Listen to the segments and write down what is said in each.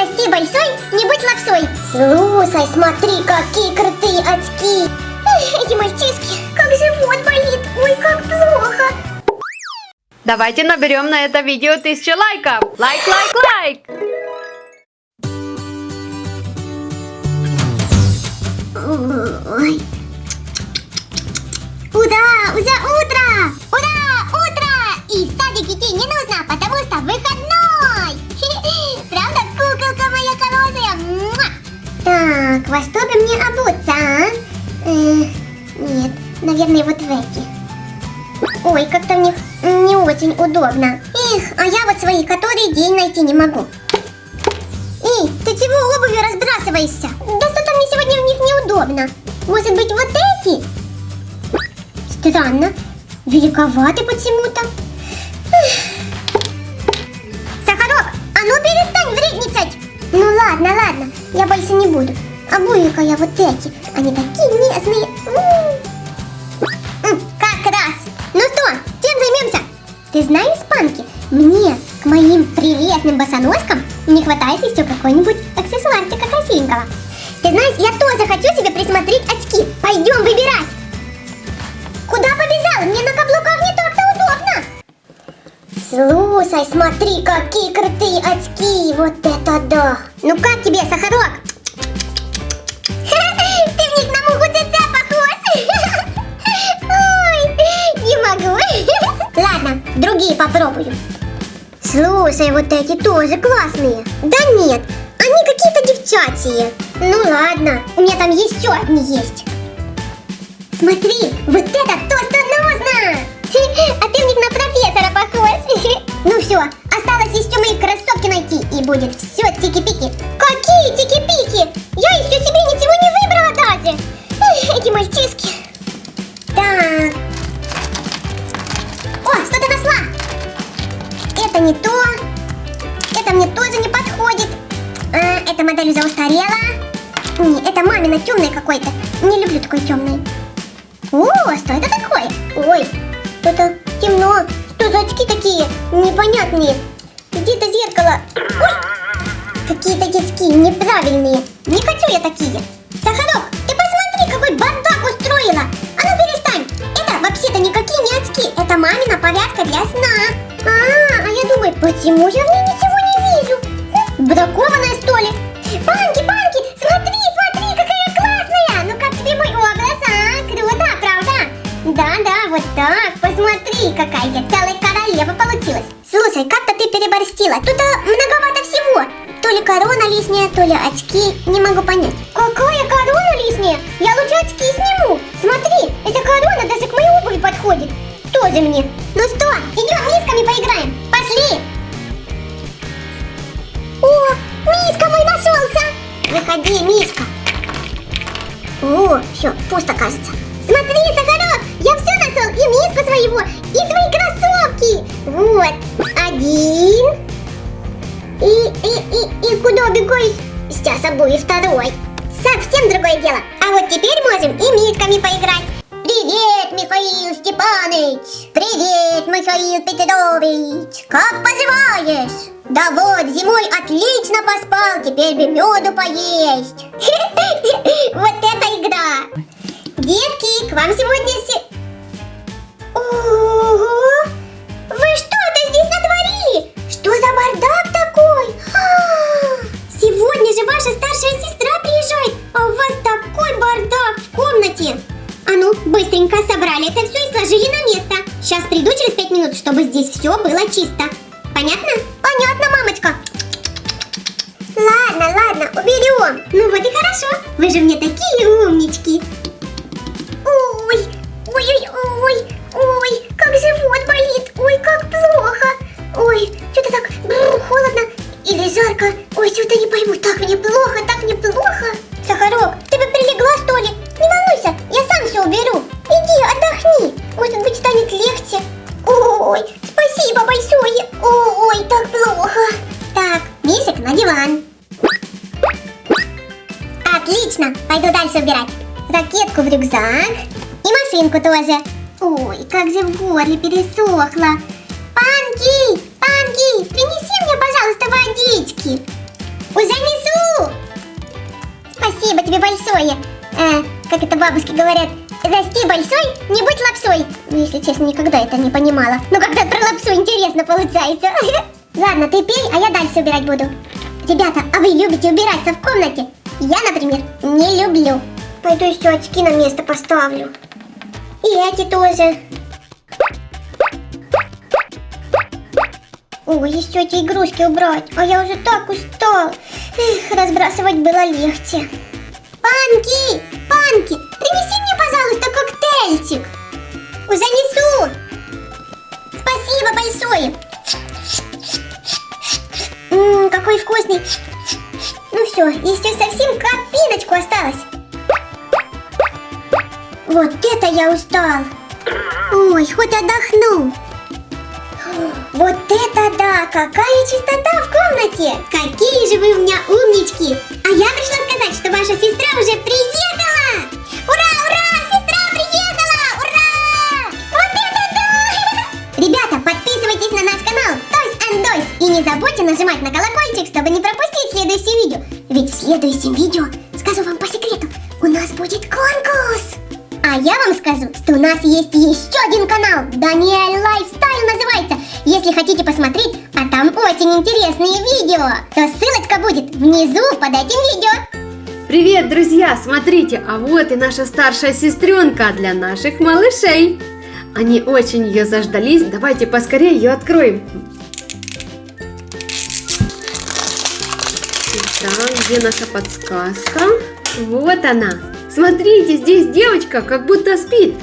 Расти большой, не будь лапсой. Слушай, смотри, какие крутые очки. Эх, Эти мальчишки, как живот болит. Ой, как плохо. Давайте наберем на это видео тысячу лайков. Лайк, лайк, лайк. Ой. Во что бы мне обуться, а? Э, нет, наверное, вот в эти. Ой, как-то них не очень удобно. Эх, а я вот свои который день найти не могу. Эй, ты чего обувью разбрасываешься? Да что-то мне сегодня в них неудобно. Может быть, вот эти? Странно. Великоваты почему-то. Эх. Сахарок, а ну перестань вредничать. Ну ладно, ладно, я больше не буду. Обуви-ка я вот эти. Они такие нежные. Как раз. Ну что, чем займемся? Ты знаешь, Панки, мне к моим прелестным босоножкам не хватает еще какой-нибудь аксессуарчика красивенького. Ты знаешь, я тоже хочу себе присмотреть очки. Пойдем выбирать. Куда побежала? Мне на каблуках не так-то удобно. Слушай, смотри, какие крутые очки. Вот это да. Ну как тебе, Сахарок? Ты в них на муху цеца похож. Ой, не могу. Ладно, другие попробую. Слушай, вот эти тоже классные. Да нет, они какие-то девчачьи. Ну ладно, у меня там еще одни есть. Смотри, вот это то, что нужно! А ты в них на профессора похож. Ну все, осталось еще мои кроссовки найти, и будет все эта модель уже устарела. Не, это мамина темный какой-то. Не люблю такой темный. О, что это такое? Ой, это темно. Что за очки такие непонятные? Где-то зеркало. Ой, какие-то детские неправильные. Не хочу я такие. Сахарок, ты посмотри, какой бардак устроила. А ну перестань. Это вообще-то никакие не очки. Это мамина повязка для сна. А, а я думаю, почему я в ней ничего не вижу? Хм, Бракованная Посмотри, какая я целая королева получилась. Слушай, как-то ты переборстила. Тут а, многовато всего. То ли корона лишняя, то ли очки. Не могу понять. Какая корона лишняя? Я лучше очки сниму. Смотри, эта корона даже к моей обуви подходит. Тоже мне. Ну что, идем мисками поиграем. Пошли. О, Миска мой нашелся. Выходи, Мишка. О, все, пусто кажется. Смотри, Сахарок, нашел, и миску своего, и свои кроссовки. Вот, один. И, и, и, и куда бегай? Сейчас обуви второй. Совсем другое дело. А вот теперь можем и мисками поиграть. Привет, Михаил Степанович! Привет, Михаил Петрович! Как поживаешь? Да вот, зимой отлично поспал, теперь бы меду поесть. Понятно? Понятно, мамочка. Ладно, ладно, уберем. Ну вот и хорошо. Вы же мне такие умнички. Ой, ой, ой, ой, ой, как живот болит. Ой, как плохо. Ой, что-то так бррр, холодно или жарко. Ой, что-то не пойму. Так мне плохо, так мне плохо. Сахарок, ты бы прилегла, что ли? Машинку тоже. Ой, как же в горле пересохло. Панки, Панки, принеси мне, пожалуйста, водички. Уже спасибо тебе большое. Э, как это бабушки говорят, расти большой, не будь лапсой. Ну, если честно, никогда это не понимала. Но когда про лапсу интересно получается. Ладно, ты пей, а я дальше убирать буду. Ребята, а вы любите убираться в комнате? Я, например, не люблю. Пойду еще очки на место поставлю. И эти тоже. Ой, еще эти игрушки убрать. А я уже так устал. Эх, разбрасывать было легче. Панки! Панки! Принеси мне, пожалуйста, коктейльчик. Уже несу. Спасибо большое. Ммм, какой вкусный. Ну все, еще совсем капиночку осталось. Вот это я устал. Ой, хоть отдохну. Вот это да! Какая чистота в комнате! Какие же вы у меня умнички! А я пришла сказать, что ваша сестра уже приехала! Ура, ура! Сестра приехала! Ура! Вот это да! Ребята, подписывайтесь на наш канал Toys and Toys и не забудьте нажимать на колокольчик, чтобы не пропустить следующее видео. Ведь в следующем видео, скажу вам по секрету, у нас будет конкурс! А я вам скажу, что у нас есть еще один канал, Daniel Lifestyle называется. Если хотите посмотреть, а там очень интересные видео, то ссылочка будет внизу под этим видео. Привет, друзья! Смотрите, а вот и наша старшая сестренка для наших малышей. Они очень ее заждались, давайте поскорее ее откроем. Итак, где наша подсказка? Вот она. Смотрите, здесь девочка как будто спит.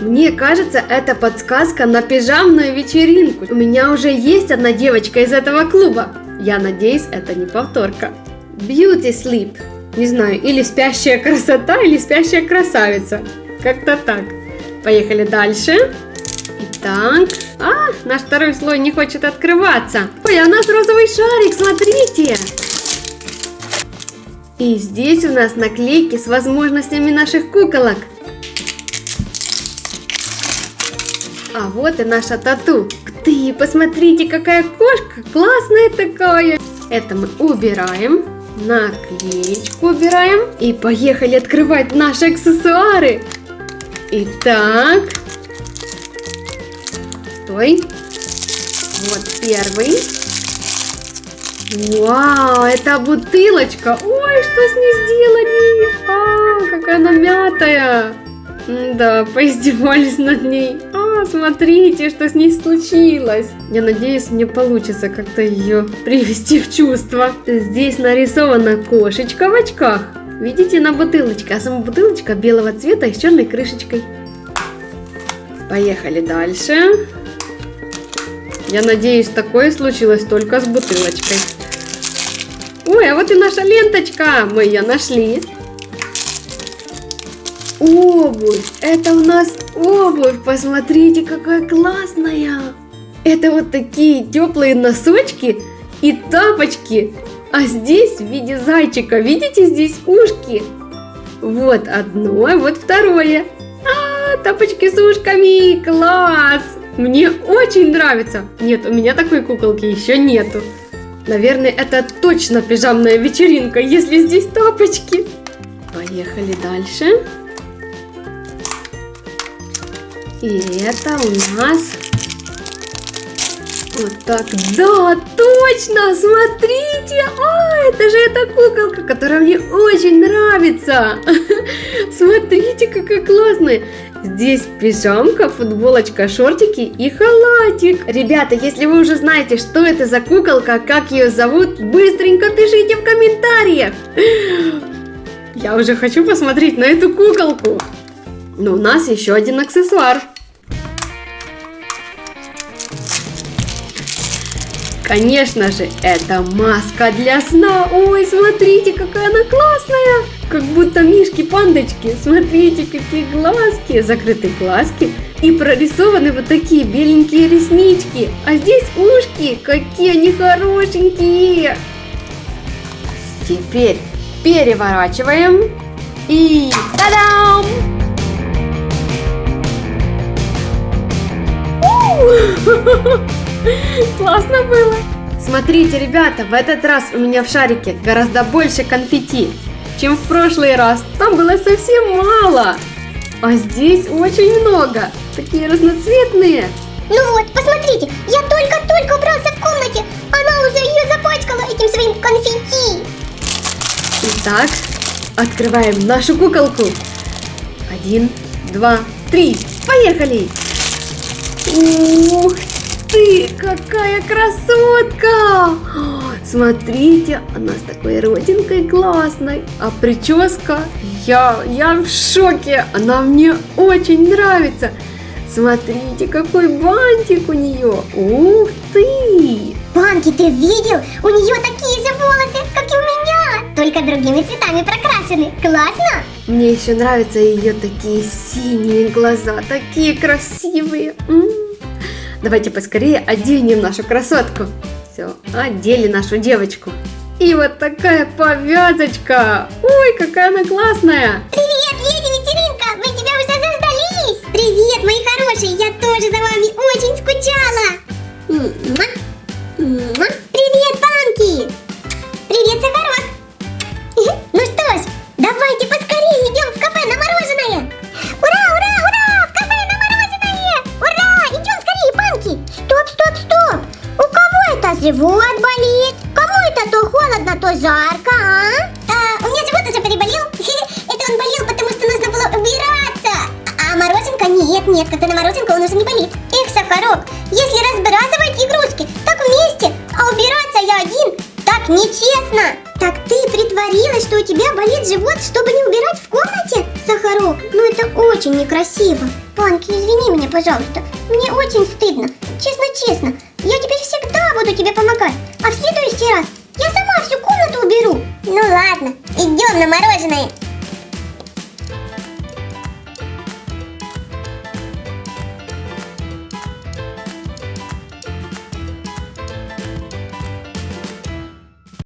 Мне кажется, это подсказка на пижамную вечеринку. У меня уже есть одна девочка из этого клуба. Я надеюсь, это не повторка. Beauty Sleep. Не знаю, или спящая красота, или спящая красавица. Как-то так. Поехали дальше. Итак, а, наш второй слой не хочет открываться. Ой, а у нас розовый шарик, смотрите. И здесь у нас наклейки с возможностями наших куколок. А вот и наша тату. Ты, посмотрите, какая кошка, классная такая. Это мы убираем, наклеечку убираем и поехали открывать наши аксессуары. Итак, стой. Вот первый. Вау, это бутылочка. Ой, что с ней сделали? А, какая она мятая. Да, поиздевались над ней. А, смотрите, что с ней случилось. Я надеюсь, мне получится как-то ее привести в чувство. Здесь нарисована кошечка в очках. Видите, на бутылочке. А сама бутылочка белого цвета с черной крышечкой. Поехали дальше. Я надеюсь, такое случилось только с бутылочкой. Ой, а вот и наша ленточка. Мы ее нашли. Обувь. Это у нас обувь. Посмотрите, какая классная. Это вот такие теплые носочки и тапочки. А здесь в виде зайчика. Видите, здесь ушки. Вот одно, вот второе. А, тапочки с ушками. Класс. Мне очень нравится. Нет, у меня такой куколки еще нету. Наверное, это точно пижамная вечеринка, если здесь тапочки. Поехали дальше. И это у нас вот так. Да, точно, смотрите. А, это же эта куколка, которая мне очень нравится. Смотрите, какая классная. Здесь пижамка, футболочка, шортики и халатик. Ребята, если вы уже знаете, что это за куколка, как ее зовут, быстренько пишите в комментариях. Я уже хочу посмотреть на эту куколку. Но у нас еще один аксессуар. Конечно же, это маска для сна. Ой, смотрите, какая она классная. Как будто мишки-пандочки. Смотрите, какие глазки. Закрыты глазки. И прорисованы вот такие беленькие реснички. А здесь ушки. Какие они хорошенькие. Теперь переворачиваем. И та-дам! Классно было. Смотрите, ребята, в этот раз у меня в шарике гораздо больше конфетти, чем в прошлый раз. Там было совсем мало. А здесь очень много. Такие разноцветные. Ну вот, посмотрите, я только-только убрался в комнате, она уже ее запачкала этим своим конфетти. Итак, открываем нашу куколку. Один, два, три. Поехали! Ух ты, какая красотка! Смотрите, она с такой родинкой классной. А прическа, я, я в шоке. Она мне очень нравится. Смотрите, какой бантик у нее. Ух ты! Панки, ты видел? У нее такие же волосы, как и у меня, только другими цветами прокрашены. Классно? Мне еще нравятся ее такие синие глаза, такие красивые. М. Давайте поскорее оденем нашу красотку. Все, одели нашу девочку. И вот такая повязочка. Ой, какая она классная. Привет, жарко, а? А, у меня живот уже переболел. Это он болел, потому что нужно было убираться. А, а мороженка нет, нет, когда на мороженка он уже не болит. Эх, Сахарок, если разбрасывать игрушки, так вместе, а убираться я один, так нечестно. Так ты притворилась, что у тебя болит живот, чтобы не убирать в комнате? Сахарок, ну это очень некрасиво. Панки, извини меня, пожалуйста. Мне очень стыдно. Честно-честно. Я теперь всегда буду тебе помогать. А в следующий раз я сама всю комнату уберу. Ну ладно, идем на мороженое.